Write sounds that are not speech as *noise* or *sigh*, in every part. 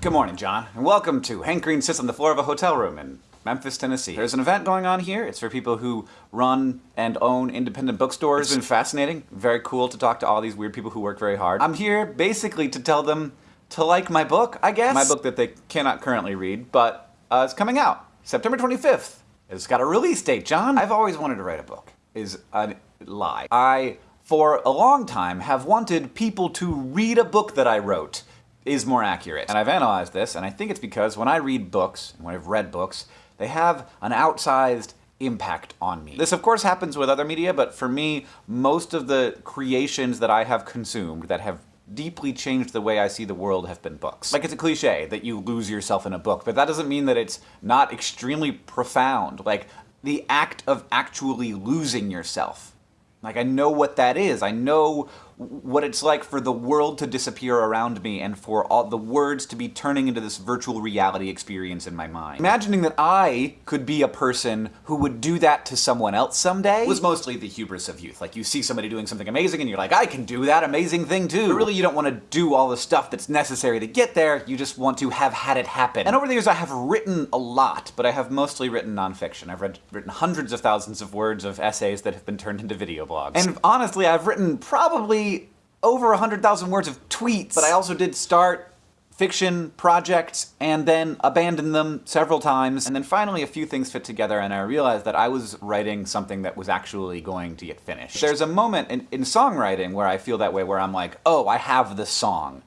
Good morning, John, and welcome to Hank Green Sits on the Floor of a Hotel Room in Memphis, Tennessee. There's an event going on here. It's for people who run and own independent bookstores. It's been fascinating, very cool to talk to all these weird people who work very hard. I'm here basically to tell them to like my book, I guess. My book that they cannot currently read, but uh, it's coming out September 25th. It's got a release date, John. I've always wanted to write a book, is a lie. I, for a long time, have wanted people to read a book that I wrote is more accurate. And I've analyzed this, and I think it's because when I read books, when I've read books, they have an outsized impact on me. This of course happens with other media, but for me, most of the creations that I have consumed that have deeply changed the way I see the world have been books. Like it's a cliche that you lose yourself in a book, but that doesn't mean that it's not extremely profound. Like the act of actually losing yourself. Like I know what that is. I know what it's like for the world to disappear around me and for all the words to be turning into this virtual reality experience in my mind. Imagining that I could be a person who would do that to someone else someday was mostly the hubris of youth. Like you see somebody doing something amazing and you're like, I can do that amazing thing too. But really you don't want to do all the stuff that's necessary to get there, you just want to have had it happen. And over the years I have written a lot, but I have mostly written nonfiction. I've read, written hundreds of thousands of words of essays that have been turned into video blogs. And honestly, I've written probably over 100,000 words of tweets, but I also did start fiction projects and then abandon them several times. And then finally a few things fit together and I realized that I was writing something that was actually going to get finished. There's a moment in, in songwriting where I feel that way where I'm like, oh, I have the song.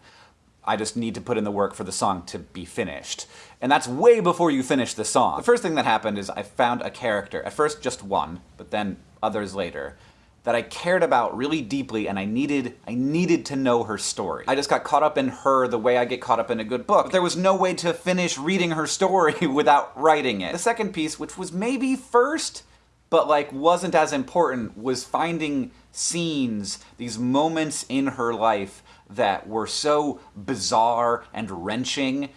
I just need to put in the work for the song to be finished. And that's way before you finish the song. The first thing that happened is I found a character, at first just one, but then others later, that I cared about really deeply and I needed I needed to know her story. I just got caught up in her the way I get caught up in a good book. But there was no way to finish reading her story *laughs* without writing it. The second piece, which was maybe first, but like wasn't as important, was finding scenes, these moments in her life that were so bizarre and wrenching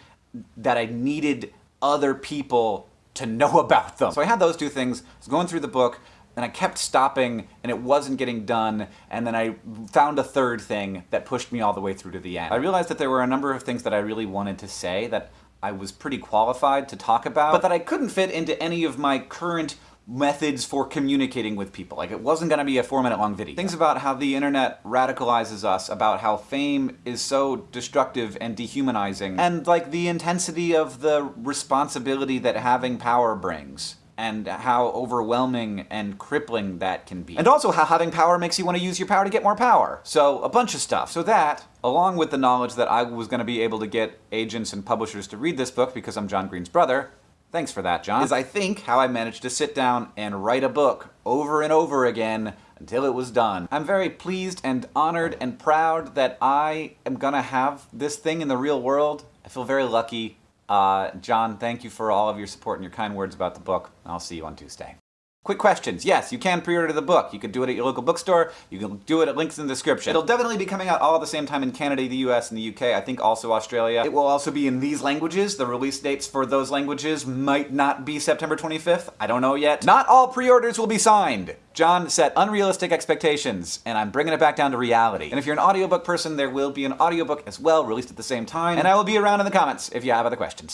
that I needed other people to know *laughs* about them. So I had those two things, I was going through the book, and I kept stopping and it wasn't getting done and then I found a third thing that pushed me all the way through to the end. I realized that there were a number of things that I really wanted to say that I was pretty qualified to talk about, but that I couldn't fit into any of my current methods for communicating with people. Like, it wasn't gonna be a four minute long video. Things about how the internet radicalizes us, about how fame is so destructive and dehumanizing, and like the intensity of the responsibility that having power brings and how overwhelming and crippling that can be. And also how having power makes you want to use your power to get more power. So a bunch of stuff. So that, along with the knowledge that I was going to be able to get agents and publishers to read this book because I'm John Green's brother, thanks for that, John, is I think how I managed to sit down and write a book over and over again until it was done. I'm very pleased and honored and proud that I am gonna have this thing in the real world. I feel very lucky uh, John, thank you for all of your support and your kind words about the book. I'll see you on Tuesday. Quick questions. Yes, you can pre-order the book. You can do it at your local bookstore. You can do it at links in the description. It'll definitely be coming out all at the same time in Canada, the US, and the UK. I think also Australia. It will also be in these languages. The release dates for those languages might not be September 25th. I don't know yet. Not all pre-orders will be signed. John set unrealistic expectations, and I'm bringing it back down to reality. And if you're an audiobook person, there will be an audiobook as well, released at the same time, and I will be around in the comments if you have other questions.